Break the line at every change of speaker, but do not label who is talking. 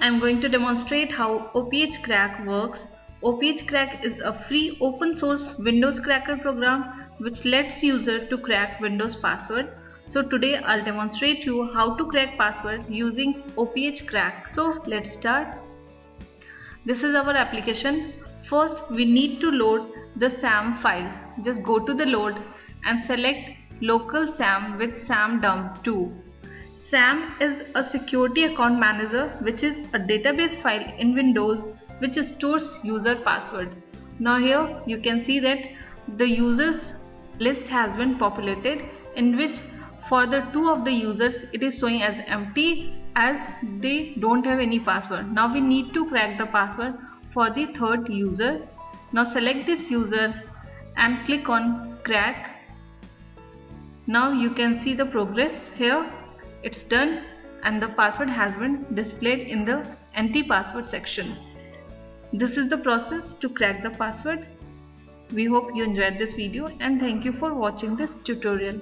I'm going to demonstrate how OPH crack works. OPH crack is a free open source Windows cracker program which lets user to crack Windows password. So today I'll demonstrate you how to crack password using OPH crack. So let's start. This is our application. First we need to load the SAM file. Just go to the load and select local SAM with SAM dump 2. SAM is a security account manager which is a database file in Windows which stores user password. Now here you can see that the users list has been populated in which for the two of the users it is showing as empty as they don't have any password. Now we need to crack the password for the third user. Now select this user and click on crack. Now you can see the progress here it's done and the password has been displayed in the enter password section. This is the process to crack the password. We hope you enjoyed this video and thank you for watching this tutorial.